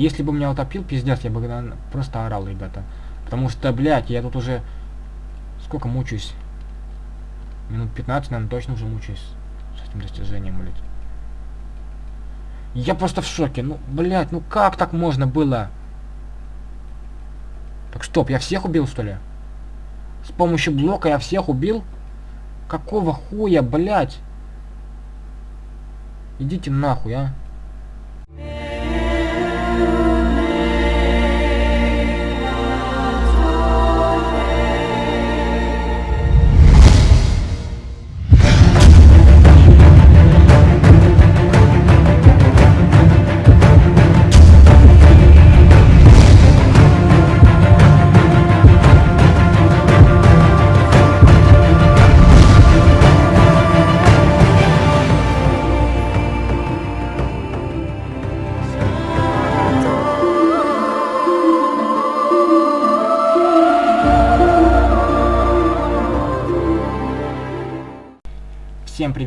Если бы меня утопил, пиздец, я бы наверно, просто орал, ребята. Потому что, блядь, я тут уже... Сколько мучаюсь? Минут 15, наверное, точно уже мучаюсь с этим достижением, блядь. Я просто в шоке. Ну, блядь, ну как так можно было? Так стоп, я всех убил, что ли? С помощью блока я всех убил? Какого хуя, блядь? Идите нахуй, а.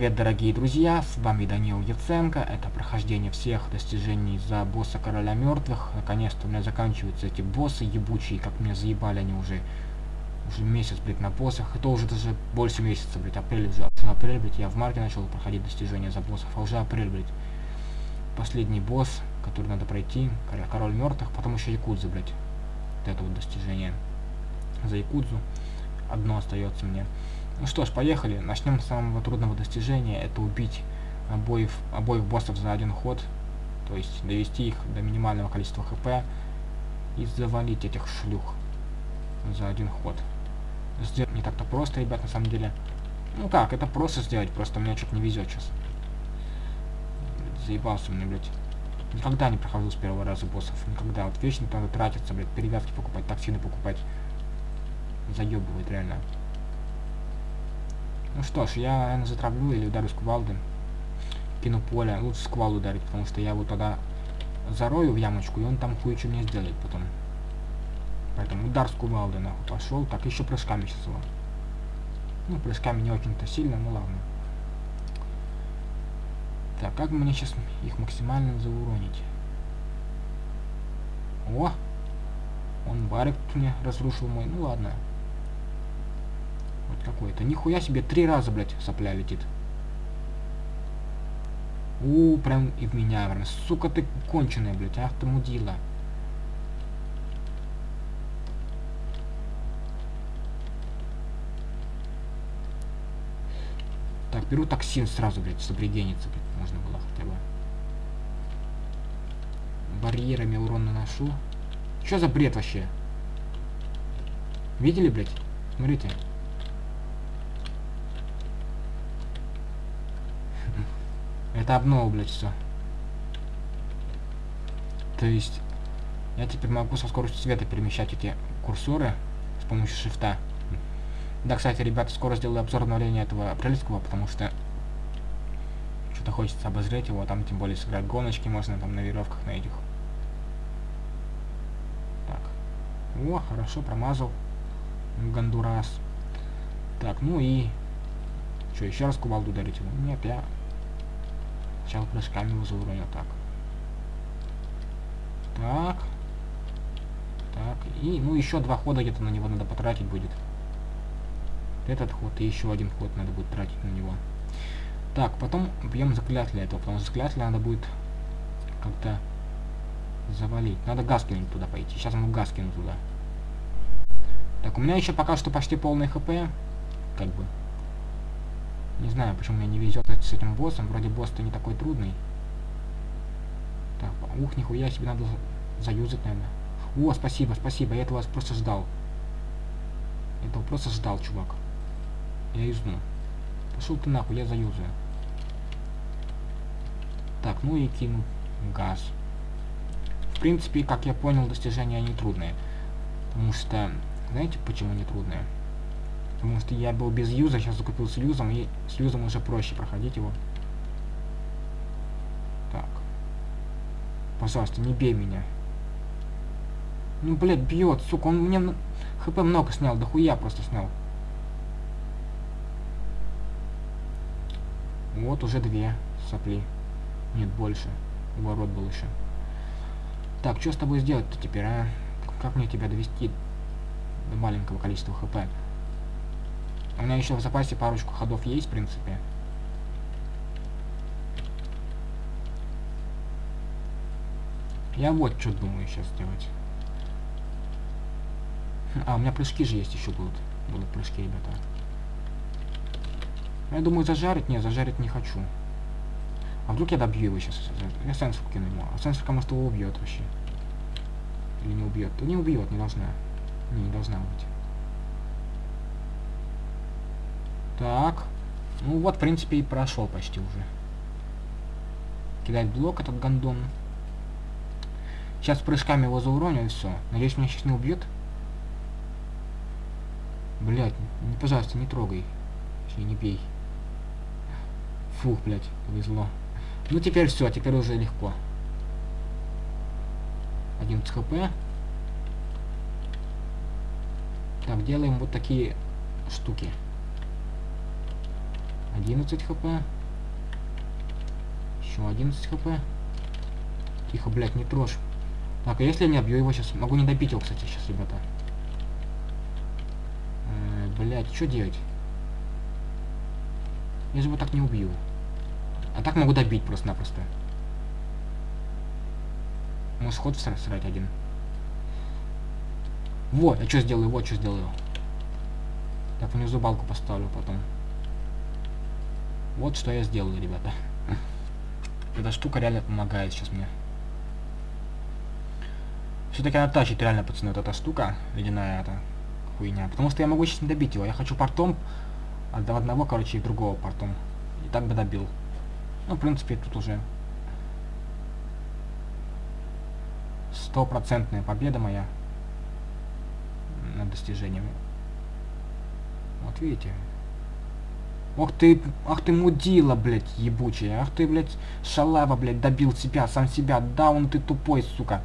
Привет, дорогие друзья, с вами Данил Яценко, это прохождение всех достижений за босса Короля Мертвых. Наконец-то у меня заканчиваются эти боссы ебучие, как меня заебали они уже, уже месяц, блядь, на боссах. Это уже даже больше месяца, блядь, апрель уже. Апрель, блядь, я в марте начал проходить достижения за боссов, а уже апрель, блядь. Последний босс, который надо пройти, Король Мертвых, потом еще Якудза, блядь. Вот это вот достижение за Якудзу. Одно остается мне. Ну что ж, поехали. Начнем с самого трудного достижения. Это убить обоих, обоих боссов за один ход. То есть довести их до минимального количества хп. И завалить этих шлюх за один ход. Сделать не так-то просто, ребят, на самом деле. Ну как, это просто сделать, просто мне что-то не везет сейчас. Заебался мне, блядь. Никогда не прохожу с первого раза боссов. Никогда. Вот вечно надо тратиться, блядь, перевязки покупать, токсины покупать. Заебывает, реально. Ну что ж, я, наверное, затравлю или ударю с кувалды. Кину поле. Лучше с кувалды ударить, потому что я его тогда зарою в ямочку, и он там кое-что мне сделает потом. Поэтому удар с кувалды нахуй пошел. Так, еще прыжками сейчас его. Ну, прыжками не очень-то сильно, ну ладно. Так, как мне сейчас их максимально зауронить? О! Он барик мне разрушил мой. Ну ладно какой-то. Нихуя себе, три раза, блядь, сопля летит. У, прям и в меня, прям. Сука ты конченая, блядь, ах ты мудила. Так, беру токсин сразу, блядь, сопригениться, блядь, можно было хотя бы. Барьерами урон наношу. Что за бред вообще? Видели, блядь? Смотрите. Это обнова, блядь, все. То есть, я теперь могу со скоростью света перемещать эти курсоры с помощью шифта. Да, кстати, ребята, скоро сделаю обзор обновления этого апрельского, потому что что-то хочется обозреть его, там тем более сыграть гоночки можно там на веревках на этих. Так. О, хорошо, промазал. Гондурас. Так, ну и... Что, еще раз кувалду ударить его? Нет, я Сначала прыжками его зауронил. Так. Так. Так. И, ну, еще два хода где-то на него надо потратить будет. Этот ход и еще один ход надо будет тратить на него. Так, потом бьем заклятие этого, потому что заклятие надо будет как-то завалить. Надо газ туда пойти. Сейчас ему газ туда. Так, у меня еще пока что почти полный хп. Как бы. Не знаю, почему мне не везет с этим боссом. Вроде босс-то не такой трудный. Так, ух, нихуя себе надо заюзать, наверное. О, спасибо, спасибо, я этого просто ждал. Этого просто ждал, чувак. Я юзну. Пошел ты нахуй, я заюзаю. Так, ну и кину газ. В принципе, как я понял, достижения они трудные. Потому что, знаете, почему они трудные? Потому что я был без юза, сейчас закупил с юзом, и с юзом уже проще проходить его. Так. Пожалуйста, не бей меня. Ну, блядь, бьет, сука, он мне хп много снял, да хуя просто снял. Вот уже две сопли. Нет, больше. Уворот был еще. Так, что с тобой сделать-то теперь, а? Как мне тебя довести до маленького количества хп? У меня еще в запасе парочку ходов есть, в принципе. Я вот что думаю сейчас сделать. А, у меня прыжки же есть еще будут. Будут прыжки, ребята. Я думаю, зажарить? Не, зажарить не хочу. А вдруг я добью его сейчас? Я сенсор кину ему. А сенсорка, может, его убьет вообще. Или не убьет? Да не убьет, не должна. Не, не должна быть. Так. Ну вот, в принципе, и прошел почти уже. Кидать блок этот гандон. Сейчас прыжками его зауроню и все. Надеюсь, меня сейчас не убьет. Блять, не, пожалуйста, не трогай. Точнее, не бей. Фух, блять, повезло. Ну теперь все, теперь уже легко. 11 хп. Так, делаем вот такие штуки. 11 хп. Еще 11 хп. Тихо, блядь, не трожь. Так, а если я не обью его сейчас? Могу не добить его, кстати, сейчас, ребята. Э, блядь, что делать? Я же его так не убью. А так могу добить просто-напросто. Может ход срать один. Вот, я что сделаю, вот что сделаю. Так, внизу балку поставлю потом. Вот что я сделаю, ребята. Эта штука реально помогает сейчас мне. Все-таки она тащит реально, пацаны, вот эта штука, ледяная эта хуйня. Потому что я могу сейчас не добить его. Я хочу портом, от одного, короче, и другого портом. И так бы добил. Ну, в принципе, тут уже стопроцентная победа моя над достижением. Вот видите. Ох ты, ах ты мудила, блядь, ебучая. Ах ты, блядь, шалава, блядь, добил себя, сам себя. Да, он ты тупой, сука.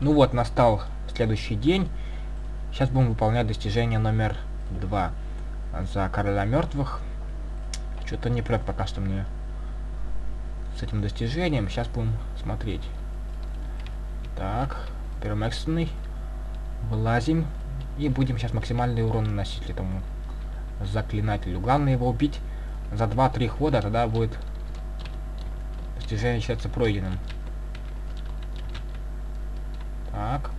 Ну вот, настал следующий день. Сейчас будем выполнять достижение номер два за короля мертвых. Что-то не прет пока что мне с этим достижением. Сейчас будем смотреть. Так, первым. Вылазим. И будем сейчас максимальный урон наносить этому заклинателю. Главное его убить за 2-3 хода, тогда будет достижение считаться пройденным. Так.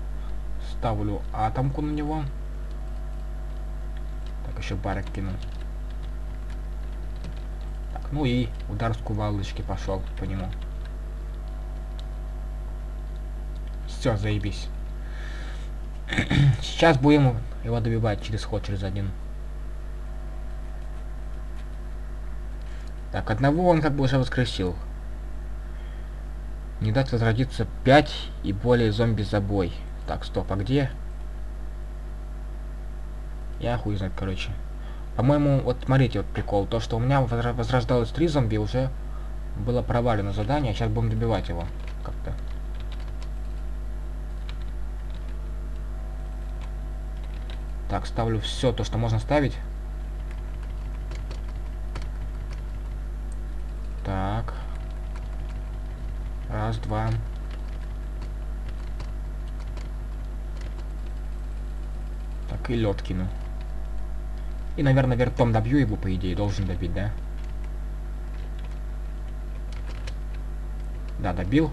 Ставлю атомку на него. Так, еще барок кину. Так, ну и удар с кувалдочки пошел по нему. Все, заебись. Сейчас будем его добивать через ход, через один. Так, одного он как бы уже воскресил. Не дать возродиться 5 и более зомби за бой. Так, стоп, а где? Я хуй знает, короче. По-моему, вот смотрите, вот прикол. То, что у меня возрождалось 3 зомби, уже было провалено задание. Сейчас будем добивать его как-то. Так, ставлю все то, что можно ставить. Так. Раз, два. Так, и лед кину. И, наверное, вертом добью его, по идее, должен добить, да? Да, добил.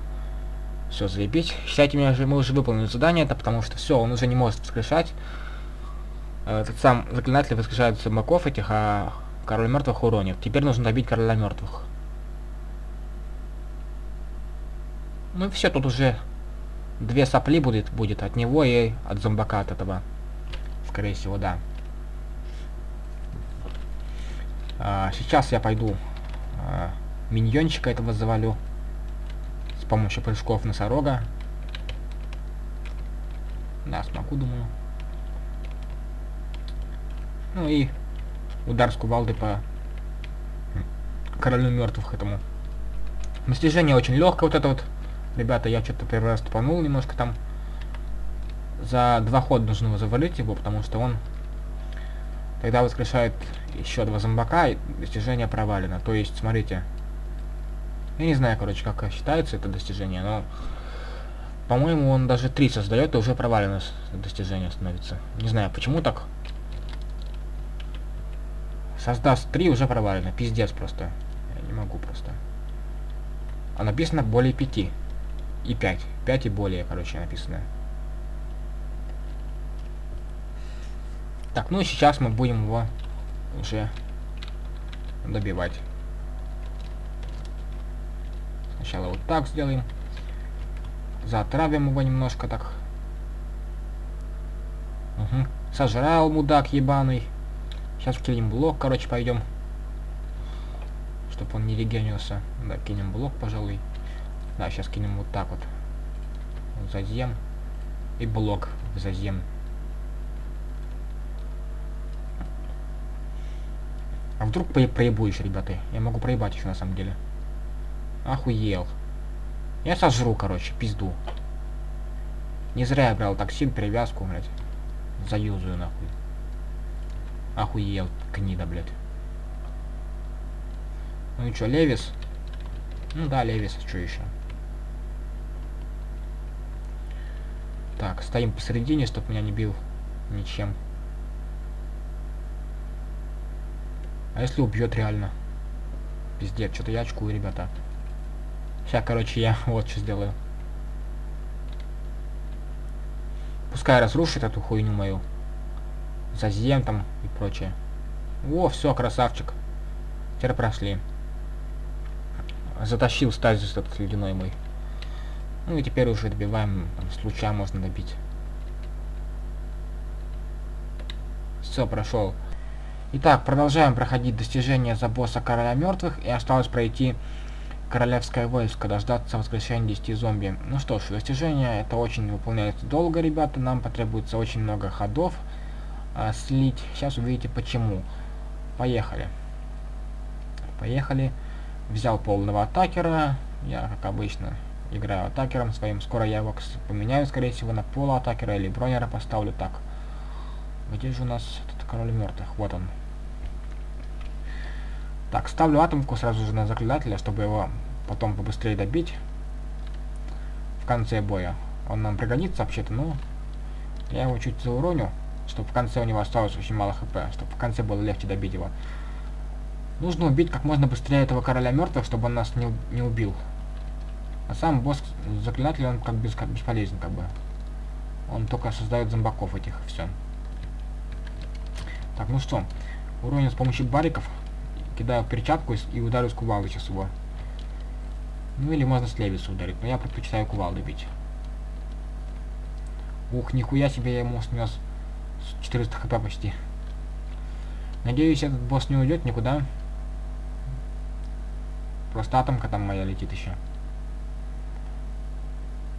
Все, заебись. Считайте, меня же, мы уже выполнили задание, это потому что все, он уже не может воскрешать. Э, этот сам заклинатель воскрешает зомбаков этих, а король мертвых уронит. Теперь нужно добить короля мертвых. Ну и все, тут уже две сопли будет, будет от него и от зомбака от этого. Скорее всего, да. А, сейчас я пойду а, миньончика этого завалю с помощью прыжков носорога. Да, смогу, думаю. Ну и удар с кувалды по королю мертвых этому. Достижение очень легкое, вот это вот Ребята, я что-то первый раз тупанул немножко там. За два хода нужно его завалить его, потому что он тогда воскрешает еще два зомбака, и достижение провалено. То есть, смотрите, Я не знаю, короче, как считается это достижение, но... По-моему, он даже 3 создает, и уже провалено достижение становится. Не знаю, почему так. Создаст 3, уже провалено. Пиздец просто. Я не могу просто. А написано более 5. И 5. 5 и более, короче, написано. Так, ну и сейчас мы будем его уже добивать. Сначала вот так сделаем. Затравим его немножко так. Угу. Сожрал мудак ебаный. Сейчас кинем блок, короче, пойдем. Чтобы он не регенился. Да, кинем блок, пожалуй. Да, сейчас кинем вот так вот. Зазем. И блок зазем. А вдруг проебуешь, ребята? Я могу проебать еще на самом деле. Охуел. Я сожру, короче, пизду. Не зря я брал токсин, перевязку, блядь. Заюзаю, нахуй. Охуел, гнида, блядь. Ну и чё, Левис? Ну да, Левис, что еще? Так, стоим посередине, чтоб меня не бил ничем. А если убьет реально? Пиздец, что-то я очкую, ребята. Сейчас, короче, я вот что сделаю. Пускай разрушит эту хуйню мою. Зазем там и прочее. О, все, красавчик. Теперь прошли. Затащил стазис этот ледяной мой. Ну и теперь уже добиваем, там, с можно добить. Все, прошел. Итак, продолжаем проходить достижения за босса короля мертвых, и осталось пройти королевское войско, дождаться воскрешения 10 зомби. Ну что ж, достижение это очень выполняется долго, ребята, нам потребуется очень много ходов а, слить. Сейчас увидите почему. Поехали. Поехали. Взял полного атакера, я, как обычно, играю атакером своим. Скоро я его поменяю, скорее всего, на полуатакера или бронера поставлю так. Где же у нас этот король мертвых? Вот он. Так, ставлю атомку сразу же на заклинателя, чтобы его потом побыстрее добить. В конце боя. Он нам пригодится вообще-то, но я его чуть зауроню, чтобы в конце у него осталось очень мало хп, чтобы в конце было легче добить его. Нужно убить как можно быстрее этого короля мертвых, чтобы он нас не, не убил. А сам босс заклинатель, он как, без, как бесполезен, как бы. Он только создает зомбаков этих, все. Так, ну что, уронил с помощью бариков кидаю перчатку и ударю с кувалды сейчас его. Ну или можно с левиса ударить, но я предпочитаю кувалды бить. Ух, нихуя себе я ему снес 400 хп почти. Надеюсь, этот босс не уйдет никуда. Просто атомка там моя летит еще.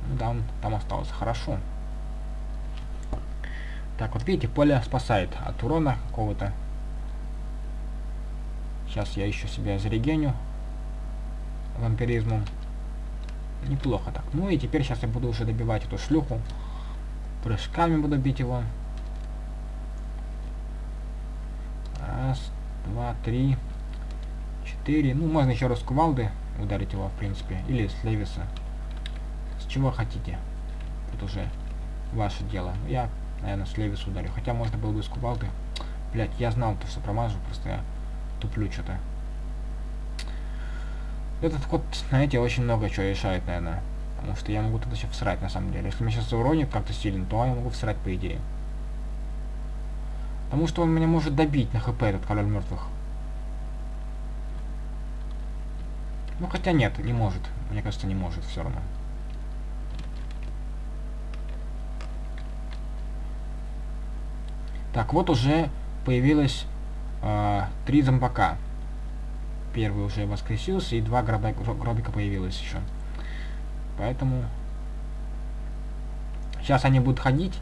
Ну да, он там остался. Хорошо. Так, вот видите, поле спасает от урона какого-то. Сейчас я еще себя зарегеню вампиризмом. Неплохо так. Ну и теперь сейчас я буду уже добивать эту шлюху. Прыжками буду бить его. Раз, три, четыре. Ну, можно еще раз кувалды ударить его, в принципе. Или с Левиса. С чего хотите. Это уже ваше дело. Я, наверное, с Левиса ударю. Хотя можно было бы с кувалды. Блять, я знал, то, что промажу, просто я туплю что-то. Этот код, знаете, очень много чего решает, наверное. Потому что я могу туда еще всрать, на самом деле. Если меня сейчас уронит как-то сильно, то я могу всрать, по идее. Потому что он меня может добить на хп, этот король мертвых. Ну, хотя нет, не может. Мне кажется, не может все равно. Так, вот уже появилась э, три зомбака. Первый уже воскресился, и два гробика, гробика появилось еще. Поэтому... Сейчас они будут ходить,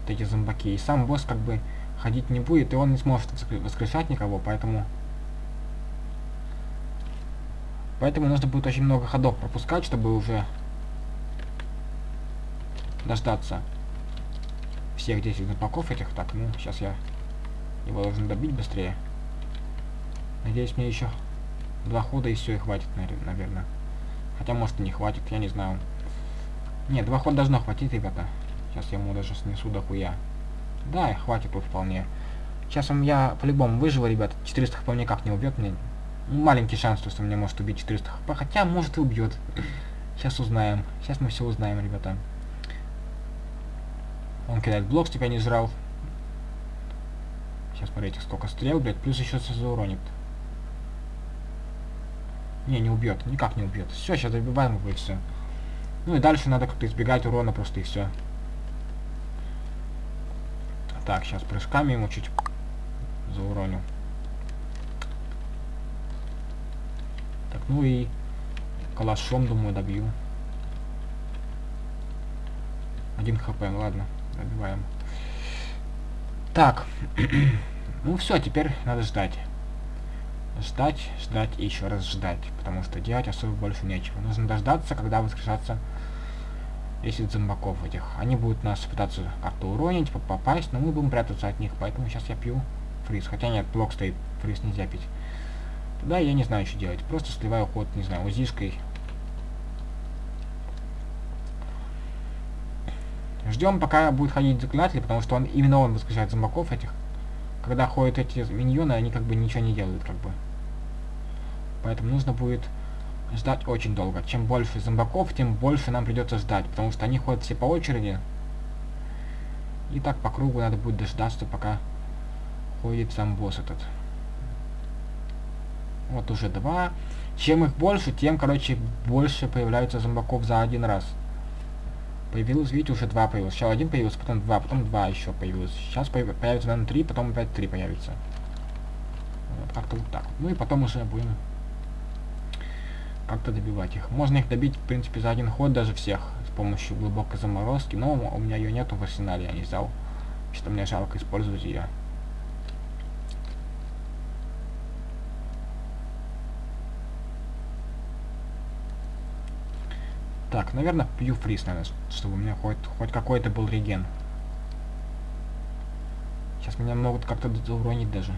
вот эти зомбаки, и сам босс как бы ходить не будет, и он не сможет воскрешать никого, поэтому... Поэтому нужно будет очень много ходов пропускать, чтобы уже дождаться всех 10 зомбаков этих. Так, ну, сейчас я его должен добить быстрее. Надеюсь, мне еще два хода и все, и хватит, наверное. Хотя, может, и не хватит, я не знаю. Нет, два хода должно хватить, ребята. Сейчас я ему даже снесу дохуя. Да, хватит тут вполне. Сейчас он я по-любому выживу, ребят. 400 хп никак не убьет мне. Маленький шанс, что меня может убить 400 хп. Хотя, может и убьет. Сейчас узнаем. Сейчас мы все узнаем, ребята. Он кидает блок, тебя не жрал. Сейчас смотрите, сколько стрел, блядь. Плюс еще зауронит. Не, не убьет. Никак не убьет. Все, сейчас добиваем его и все. Ну и дальше надо как-то избегать урона просто и все. Так, сейчас прыжками ему чуть зауроню. Так, ну и калашом, думаю, добью. Один хп, ладно, добиваем. Так, ну все, теперь надо ждать. Ждать, ждать и еще раз ждать, потому что делать особо больше нечего. Нужно дождаться, когда воскрешаться 10 зомбаков этих. Они будут нас пытаться как-то уронить, попасть, но мы будем прятаться от них, поэтому сейчас я пью фриз. Хотя нет, блок стоит, фриз нельзя пить. Да, я не знаю, что делать. Просто сливаю ход, не знаю, узишкой. Ждем, пока будет ходить заклинатель, потому что он именно он воскрешает зомбаков этих. Когда ходят эти миньоны, они как бы ничего не делают, как бы. Поэтому нужно будет ждать очень долго. Чем больше зомбаков, тем больше нам придется ждать, потому что они ходят все по очереди. И так по кругу надо будет дождаться, пока ходит сам босс этот. Вот уже два. Чем их больше, тем, короче, больше появляются зомбаков за один раз. Появилось, видите, уже два появилось. Сначала один появился, потом два, потом два еще появилось. Сейчас появится, наверное, три, потом опять три появится. Как-то вот так. Ну и потом уже будем как-то добивать их. Можно их добить, в принципе, за один ход даже всех с помощью глубокой заморозки, но у меня ее нету в арсенале, я не взял. Что мне жалко использовать ее. Так, наверное, пью фриз, наверное, чтобы у меня хоть, хоть какой-то был реген. Сейчас меня могут как-то зауронить даже.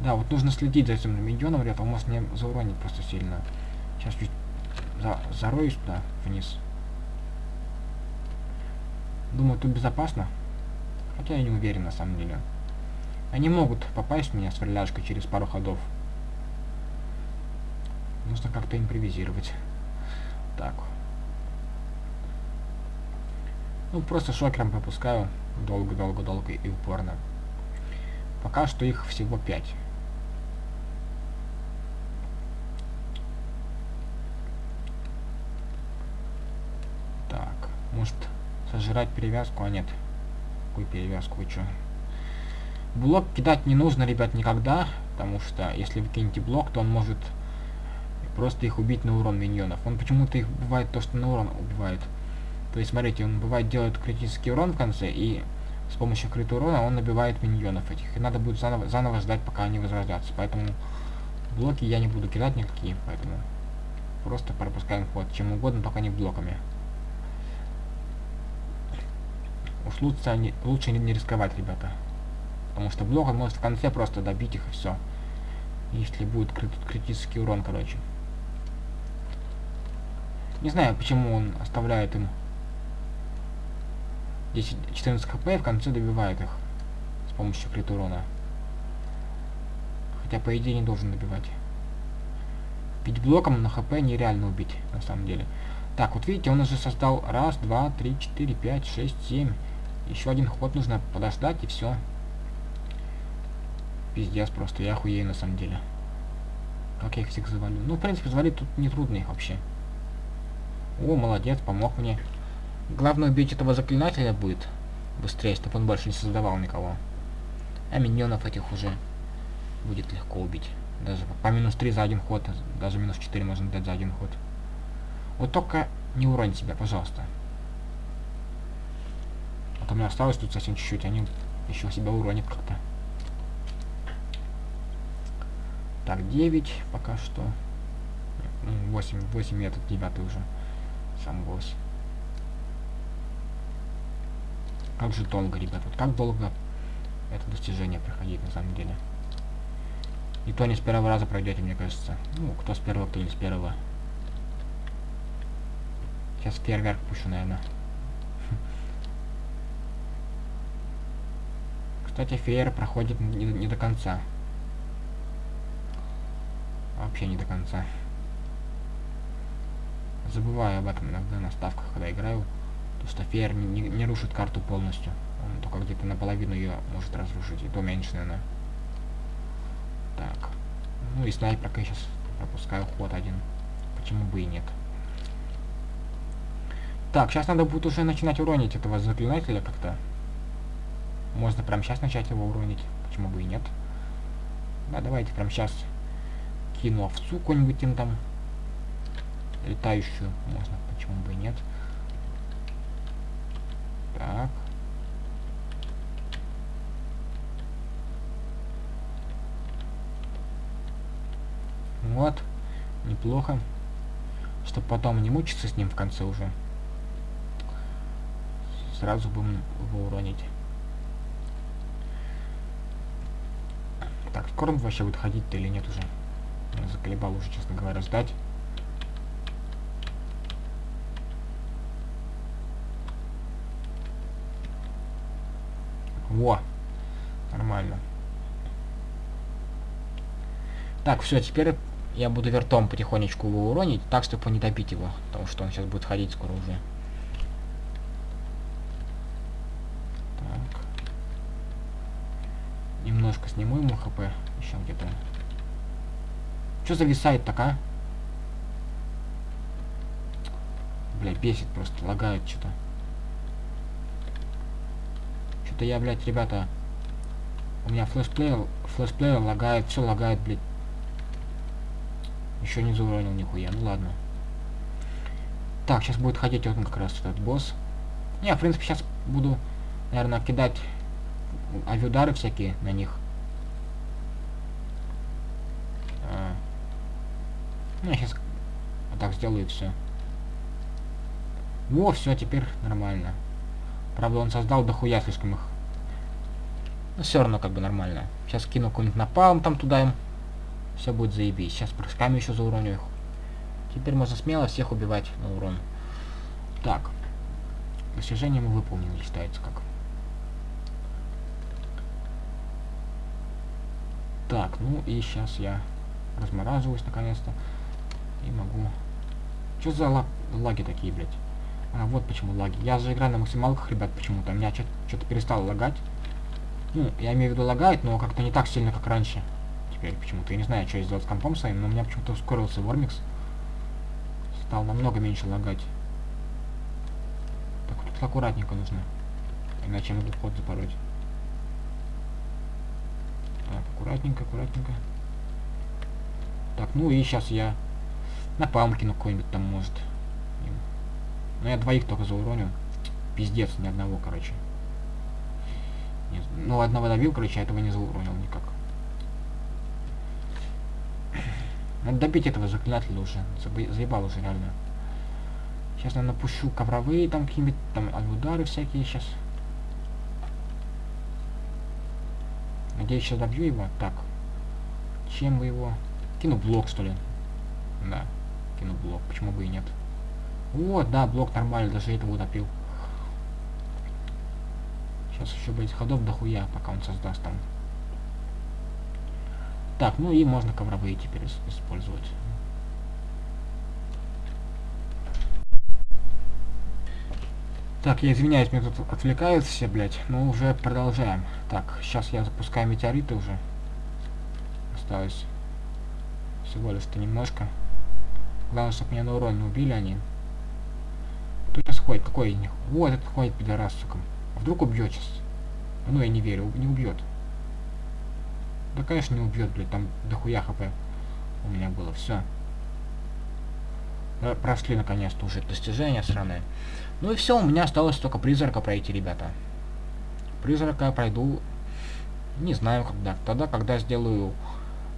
Да, вот нужно следить за этим миньоном, ребята, он может мне зауронить просто сильно. Сейчас чуть за зароюсь туда, вниз. Думаю, тут безопасно. Хотя я не уверен, на самом деле. Они могут попасть в меня с ферляжкой через пару ходов. Нужно как-то импровизировать. Так. Ну, просто шокером пропускаю. Долго-долго-долго и упорно. Пока что их всего 5. Так, может сожрать перевязку? А нет. Какую перевязку? Вы что? Блок кидать не нужно, ребят, никогда. Потому что если вы кинете блок, то он может просто их убить на урон миньонов. Он почему-то их бывает то, что на урон убивает. То есть, смотрите, он бывает делает критический урон в конце, и с помощью крытого урона он набивает миньонов этих. И надо будет заново, заново ждать, пока они возродятся. Поэтому блоки я не буду кидать никакие, поэтому просто пропускаем ход. Чем угодно, только не блоками. Уж лучше, не, лучше не рисковать, ребята. Потому что блок он может в конце просто добить их и все. Если будет крит критический урон, короче. Не знаю, почему он оставляет им 10-14 хп и в конце добивает их с помощью крит урона. Хотя, по идее, не должен добивать. Бить блоком на хп нереально убить, на самом деле. Так, вот видите, он уже создал раз, два, три, четыре, пять, шесть, семь. Еще один ход нужно подождать и все. Пиздец просто, я охуею на самом деле. Как я их всех завалю? Ну, в принципе, завалить тут не трудно их вообще. О, молодец, помог мне. Главное убить этого заклинателя будет быстрее, чтобы он больше не создавал никого. А миньонов этих уже будет легко убить. Даже по минус 3 за один ход, даже минус 4 можно дать за один ход. Вот только не уронь себя, пожалуйста. А то меня осталось тут совсем чуть-чуть, они еще себя уронят как-то. Так, 9 пока что. 8, 8 этот 9 уже сам босс. Как же долго, ребят, вот как долго это достижение проходить на самом деле. И то не с первого раза пройдете, мне кажется. Ну, кто с первого, кто не с первого. Сейчас фейерверк пущу, наверное. Кстати, фейер проходит не, не до конца. Вообще не до конца. Забываю об этом иногда на ставках, когда играю. То, что фейер не, не, не рушит карту полностью. Он только где-то наполовину ее может разрушить. И то меньше, наверное. Так. Ну и снайперка сейчас пропускаю ход один. Почему бы и нет. Так, сейчас надо будет уже начинать уронить этого заклинателя как-то. Можно прямо сейчас начать его уронить. Почему бы и нет. Да, давайте прямо сейчас кину овцу какую-нибудь там. Летающую. Можно, почему бы и нет. Так. Вот. Неплохо. Чтобы потом не мучиться с ним в конце уже. Сразу будем его уронить. Так, скоро он вообще будет ходить-то или нет уже? Заколебал уже, честно говоря, сдать. Во! Нормально. Так, все, теперь я буду вертом потихонечку его уронить, так, чтобы не добить его, потому что он сейчас будет ходить скоро уже. Так. Немножко сниму ему хп, еще где-то. Что зависает так, а? Бля, бесит просто, лагает что-то. Что-то я, блядь, ребята... У меня флешплеер, флешплеер лагает, все лагает, блядь. Еще не зауронил нихуя, ну ладно. Так, сейчас будет ходить вот он как раз этот босс. Я, в принципе, сейчас буду, наверное, кидать авиудары всякие на них. А. Ну, я сейчас вот так сделаю все. Во, все, теперь нормально. Правда, он создал дохуя слишком их. Но все равно как бы нормально. Сейчас кину какой-нибудь напалм там туда им. Все будет заебись. Сейчас прыжками еще зауроню их. Теперь можно смело всех убивать на урон. Так. Достижение мы выполнили, считается как. Так, ну и сейчас я размораживаюсь наконец-то. И могу... Что за лаг... лаги такие, блядь? А, вот почему лаги. Я же играю на максималках, ребят, почему-то. Меня что-то перестало лагать. Ну, я имею в виду лагает, но как-то не так сильно, как раньше теперь почему-то. Я не знаю, что сделать с компом своим, но у меня почему-то ускорился Вормикс. Стал намного меньше лагать. Так, тут аккуратненько нужно. Иначе я могу ход запороть. Так, аккуратненько, аккуратненько. Так, ну и сейчас я на палмкину какой-нибудь там может. Ну я двоих только зауроню. Пиздец, ни одного, короче. Ну одного добил, короче, а этого не зауронил никак. Надо добить этого заклинателя уже. Заебал уже реально. Сейчас, наверное, напущу ковровые там какие-нибудь там удары всякие сейчас. Надеюсь, сейчас добью его. Так. Чем бы его... Кину блок, что ли? Да. Кину блок. Почему бы и нет? Вот, да, блок нормально. Даже этого утопил. Сейчас еще будет ходов дохуя, пока он создаст там. Так, ну и можно ковровые теперь использовать. Так, я извиняюсь, меня тут отвлекают все, блядь. Но уже продолжаем. Так, сейчас я запускаю метеориты уже. Осталось всего лишь-то немножко. Главное, чтобы меня на урон не убили они. Кто сейчас ходит? Какой? Вот этот ходит пидорас, сука. Вдруг убьет сейчас? Ну, я не верю, не убьет. Да, конечно, не убьет, блядь, там дохуя хп у меня было, все. Прошли наконец-то уже достижения сраные. Ну и все, у меня осталось только призрака пройти, ребята. Призрака я пройду, не знаю когда. Тогда, когда сделаю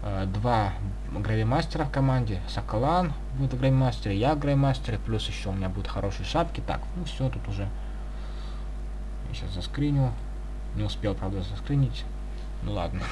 э, два гравимастера в команде. Соколан будет гравимастер, я гравимастер, плюс еще у меня будут хорошие шапки. Так, ну все, тут уже. Сейчас заскриню. Не успел, правда, заскринить. Ну ладно.